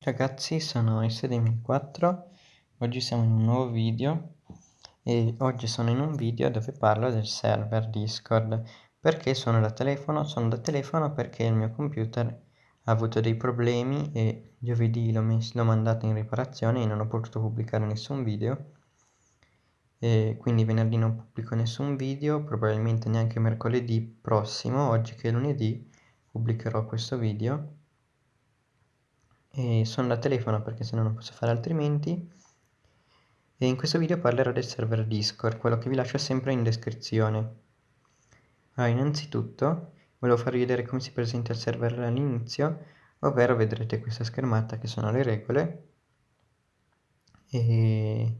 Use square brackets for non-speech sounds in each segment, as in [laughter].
Ragazzi sono SD4, oggi siamo in un nuovo video e oggi sono in un video dove parlo del server Discord. Perché sono da telefono? Sono da telefono perché il mio computer ha avuto dei problemi e giovedì l'ho mandato in riparazione e non ho potuto pubblicare nessun video. E quindi venerdì non pubblico nessun video, probabilmente neanche mercoledì prossimo, oggi che è lunedì, pubblicherò questo video e sono da telefono perché se no non posso fare altrimenti. E in questo video parlerò del server Discord, quello che vi lascio sempre in descrizione. Allora, innanzitutto volevo farvi vedere come si presenta il server all'inizio, ovvero vedrete questa schermata che sono le regole. E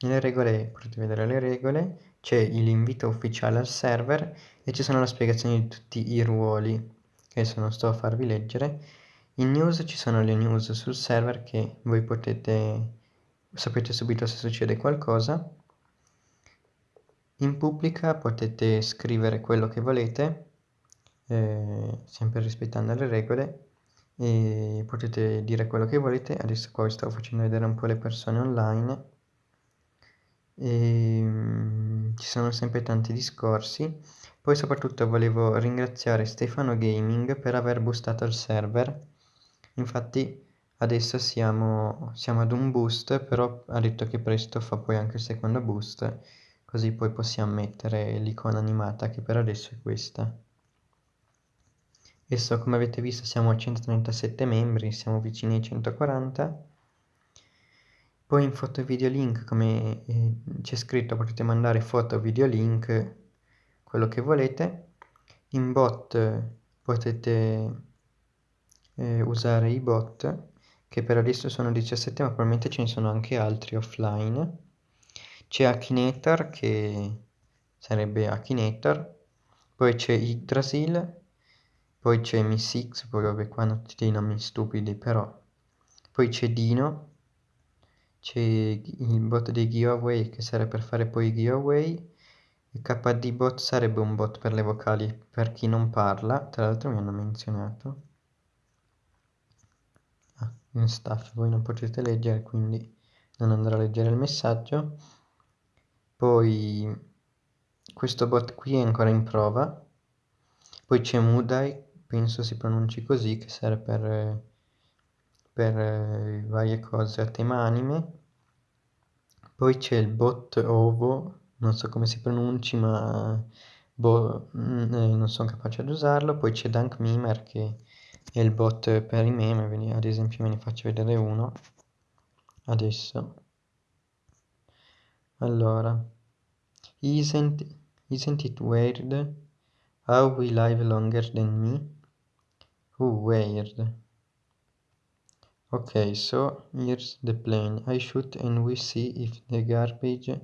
nelle regole potete vedere le regole, c'è l'invito ufficiale al server e ci sono le spiegazioni di tutti i ruoli che adesso non sto a farvi leggere in news ci sono le news sul server che voi potete sapete subito se succede qualcosa. In pubblica potete scrivere quello che volete, eh, sempre rispettando le regole, e potete dire quello che volete. Adesso qua vi sto facendo vedere un po' le persone online. E, um, ci sono sempre tanti discorsi. Poi soprattutto volevo ringraziare Stefano Gaming per aver boostato il server infatti adesso siamo, siamo ad un boost però ha detto che presto fa poi anche il secondo boost così poi possiamo mettere l'icona animata che per adesso è questa. Adesso come avete visto siamo a 137 membri siamo vicini ai 140 poi in foto video link come eh, c'è scritto potete mandare foto video link quello che volete. In bot potete eh, usare i bot che per adesso sono 17 ma probabilmente ce ne sono anche altri offline. C'è Akinator che sarebbe Akinator poi c'è Yggdrasil poi c'è Miss poi vabbè qua hanno tutti dei nomi stupidi però. Poi c'è Dino c'è il bot dei giveaway che serve per fare poi i giveaway. Il KD bot sarebbe un bot per le vocali per chi non parla tra l'altro mi hanno menzionato in staff voi non potete leggere quindi non andrò a leggere il messaggio. Poi questo bot qui è ancora in prova. Poi c'è Mudai penso si pronunci così che serve per, per eh, varie cose a tema anime. Poi c'è il bot ovo non so come si pronunci ma boh, mm, eh, non sono capace ad usarlo. Poi c'è Dunk Mimer che e il bot per i meme, ad esempio ve ne faccio vedere uno adesso. Allora, isn't, isn't it weird how we live longer than me? Oh, weird. Ok, so here's the plane. I shoot and we see if the garbage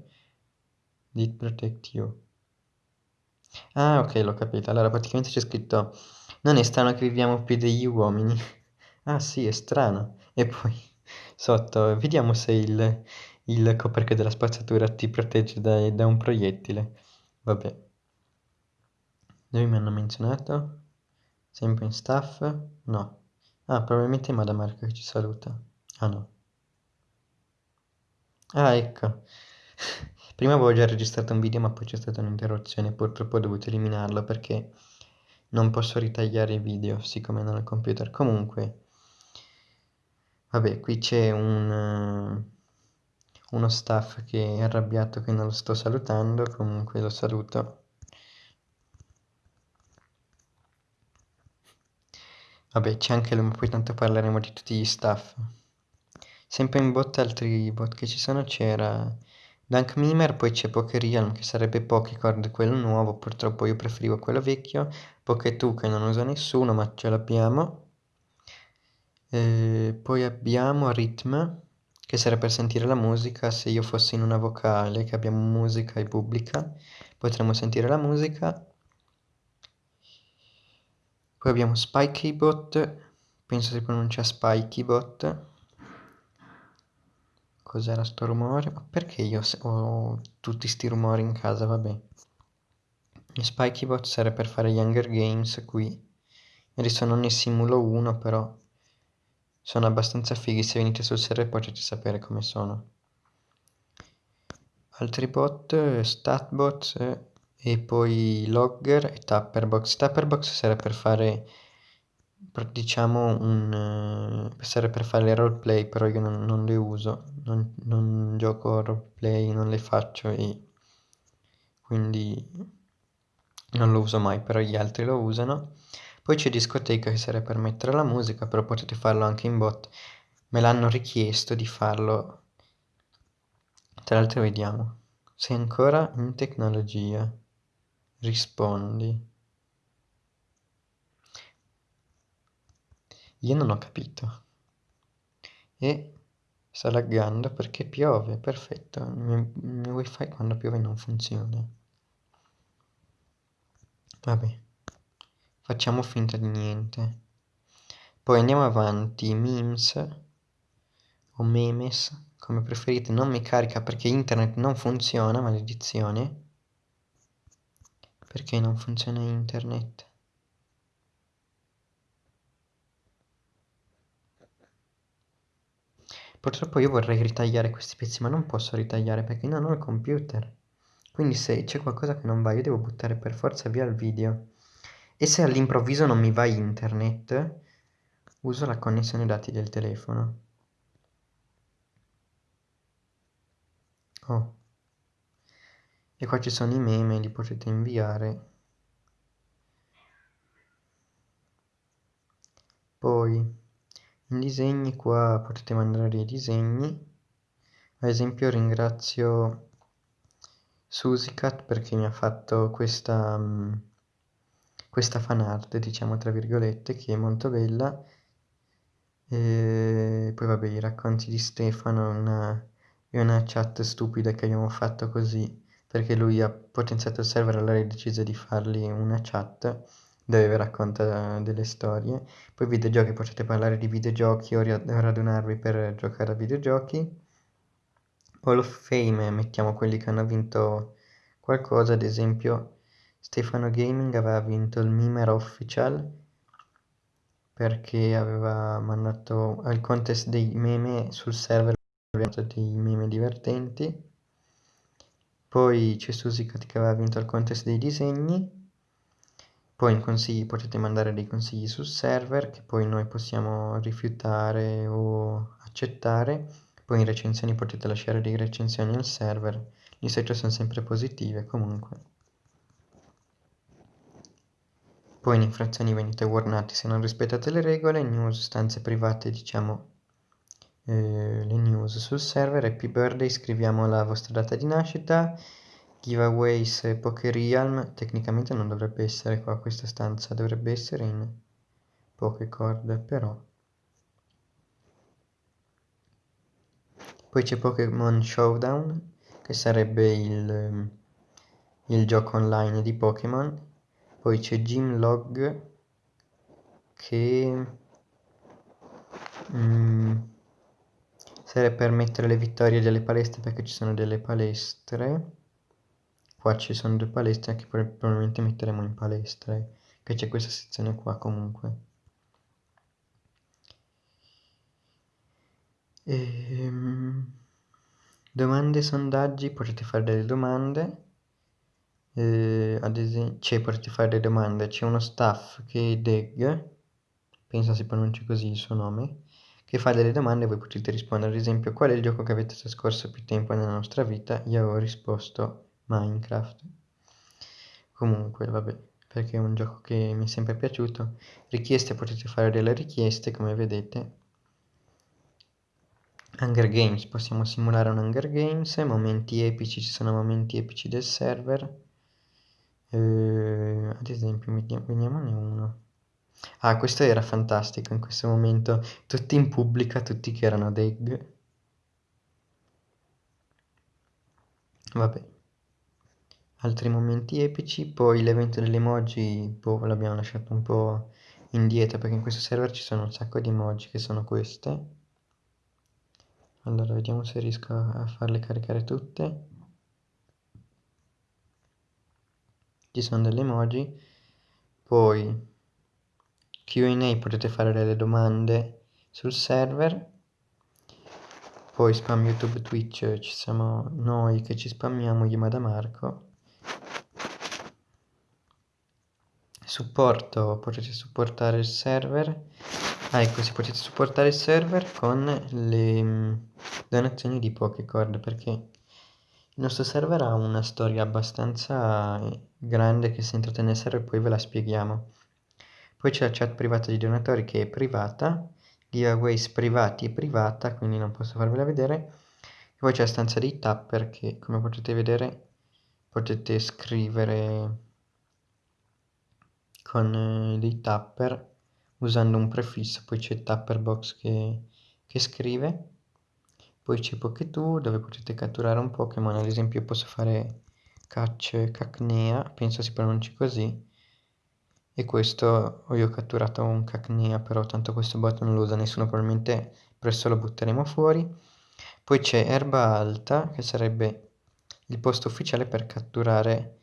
did protect you. Ah, ok, l'ho capito. Allora, praticamente c'è scritto non è strano che viviamo più degli uomini. Ah sì, è strano. E poi sotto, vediamo se il, il coperchio della spazzatura ti protegge da, da un proiettile. Vabbè. Dove mi hanno menzionato? Sempre in staff? No. Ah, probabilmente è Madame Marco che ci saluta. Ah no. Ah, ecco. [laughs] Prima avevo già registrato un video ma poi c'è stata un'interruzione, purtroppo ho dovuto eliminarlo perché non posso ritagliare i video siccome non ho il computer. Comunque vabbè qui c'è un uno staff che è arrabbiato che non lo sto salutando. Comunque lo saluto. Vabbè c'è anche lui ma poi tanto parleremo di tutti gli staff. Sempre in bot altri bot che ci sono c'era Dunk Mimer, poi c'è Pokerealm che sarebbe Pokécord, quello nuovo, purtroppo io preferivo quello vecchio, Poké2 che non usa nessuno ma ce l'abbiamo, eh, poi abbiamo Rhythm che serve per sentire la musica, se io fossi in una vocale che abbiamo musica e pubblica potremmo sentire la musica, poi abbiamo Spikybot, penso si pronuncia Spikybot, Cos'era sto rumore? Ma perché io ho tutti sti rumori in casa? Vabbè. Spikybot serve per fare gli Hunger Games qui. Adesso non ne simulo uno però sono abbastanza fighi, se venite sul server potete sapere come sono. Altri bot, statbot e poi logger e tapperbox. Tapperbox serve per fare diciamo un uh, serve per fare le roleplay però io non, non le uso non, non, gioco roleplay non le faccio e quindi non lo uso mai però gli altri lo usano. Poi c'è discoteca che serve per mettere la musica però potete farlo anche in bot. Me l'hanno richiesto di farlo. Tra l'altro vediamo. Sei ancora in tecnologia. Rispondi. Io non ho capito. E sta laggando perché piove. Perfetto. Il mio, il mio wifi quando piove non funziona vabbè. Facciamo finta di niente. Poi andiamo avanti. Memes. O memes come preferite. Non mi carica perché internet non funziona maledizione. Perché non funziona internet? Purtroppo io vorrei ritagliare questi pezzi ma non posso ritagliare perché non ho il computer. Quindi se c'è qualcosa che non va io devo buttare per forza via il video. E se all'improvviso non mi va internet, uso la connessione dati del telefono. Oh. E qua ci sono i meme, li potete inviare. Poi in disegni qua potete mandare dei disegni ad esempio ringrazio Susicat perché mi ha fatto questa mm, questa fan art diciamo tra virgolette che è molto bella e poi vabbè i racconti di Stefano una, è una chat stupida che abbiamo fatto così perché lui ha potenziato il server allora ha deciso di fargli una chat dove racconta delle storie. Poi videogiochi, potete parlare di videogiochi o radunarvi per giocare a videogiochi. Hall of Fame, mettiamo quelli che hanno vinto qualcosa, ad esempio Stefano Gaming aveva vinto il Mimer Official perché aveva mandato al contest dei meme sul server dei meme divertenti. Poi c'è Susicat che aveva vinto il contest dei disegni poi in consigli potete mandare dei consigli sul server che poi noi possiamo rifiutare o accettare. Poi in recensioni potete lasciare delle recensioni al server. Di solito sono sempre positive comunque. Poi in infrazioni venite warnati se non rispettate le regole, news, stanze private diciamo eh, le news sul server, happy birthday, scriviamo la vostra data di nascita, giveaways e Pokerealm tecnicamente non dovrebbe essere qua questa stanza dovrebbe essere in Pokécord però poi c'è Pokémon Showdown che sarebbe il, il gioco online di Pokémon. Poi c'è Gymlog che mm, serve per mettere le vittorie delle palestre perché ci sono delle palestre. Qua ci sono due palestre che probabilmente metteremo in palestra eh, che c'è questa sezione qua comunque ehm, domande sondaggi potete fare delle domande. Eh, ad esempio cioè potete fare delle domande. C'è uno staff che è Deg penso si pronunci così il suo nome che fa delle domande e voi potete rispondere. Ad esempio qual è il gioco che avete trascorso più tempo nella nostra vita? Io avevo risposto Minecraft comunque vabbè perché è un gioco che mi è sempre piaciuto. Richieste potete fare delle richieste come vedete Hunger Games possiamo simulare un Hunger Games momenti epici ci sono momenti epici del server. Eh, ad esempio vediamone uno. Ah questo era fantastico in questo momento tutti in pubblica tutti che erano deg vabbè. Altri momenti epici poi l'evento delle emoji boh, l'abbiamo lasciato un po' indietro perché in questo server ci sono un sacco di emoji che sono queste allora vediamo se riesco a farle caricare tutte. Ci sono delle emoji. Poi Q&A potete fare delle domande sul server. Poi spam youtube twitch ci siamo noi che ci spammiamo Yamada Marco. Supporto potete supportare il server. Ah ecco si potete supportare il server con le mm, donazioni di Pokécord perché il nostro server ha una storia abbastanza grande che se entrate nel server poi ve la spieghiamo. Poi c'è la chat privata di donatori che è privata giveaways privati e privata quindi non posso farvela vedere. E poi c'è la stanza dei tapper che come potete vedere potete scrivere con eh, dei tapper usando un prefisso, poi c'è tapper box che, che scrive, poi c'è Poketoo dove potete catturare un Pokémon, ad esempio posso fare catch Cacnea, penso si pronunci così, e questo io ho catturato un Cacnea, però tanto questo bot non lo usa nessuno, probabilmente presto lo butteremo fuori. Poi c'è Erba Alta, che sarebbe il posto ufficiale per catturare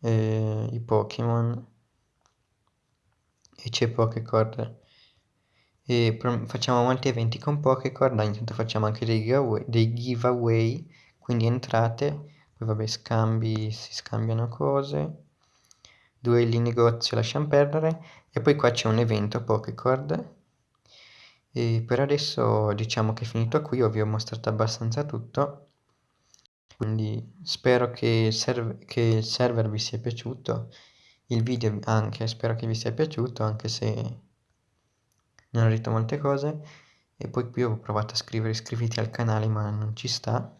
eh, i Pokémon. E c'è Pokécord e facciamo molti eventi con Pokécord intanto facciamo anche dei giveaway, dei giveaway quindi entrate poi vabbè scambi si scambiano cose duelli in negozio lasciamo perdere e poi qua c'è un evento Pokécord e per adesso diciamo che è finito qui vi ho mostrato abbastanza tutto. Quindi spero che il, che il server vi sia piaciuto il video anche, spero che vi sia piaciuto anche se non ho detto molte cose e poi qui ho provato a scrivere iscriviti al canale ma non ci sta.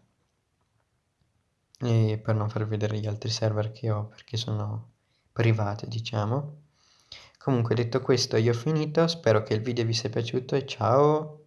E per non far vedere gli altri server che ho perché sono privati diciamo. Comunque detto questo io ho finito. Spero che il video vi sia piaciuto e ciao